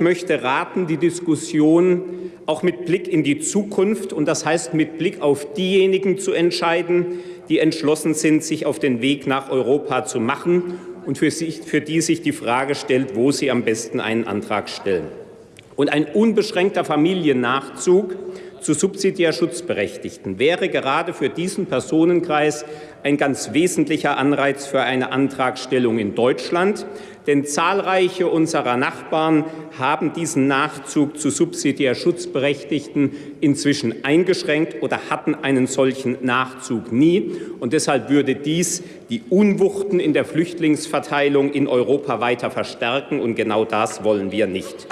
Ich möchte raten, die Diskussion auch mit Blick in die Zukunft und das heißt mit Blick auf diejenigen zu entscheiden, die entschlossen sind, sich auf den Weg nach Europa zu machen und für, sich, für die sich die Frage stellt, wo sie am besten einen Antrag stellen. Und ein unbeschränkter Familiennachzug zu subsidiär Schutzberechtigten wäre gerade für diesen Personenkreis ein ganz wesentlicher Anreiz für eine Antragstellung in Deutschland. Denn zahlreiche unserer Nachbarn haben diesen Nachzug zu subsidiär Schutzberechtigten inzwischen eingeschränkt oder hatten einen solchen Nachzug nie. Und deshalb würde dies die Unwuchten in der Flüchtlingsverteilung in Europa weiter verstärken. Und genau das wollen wir nicht.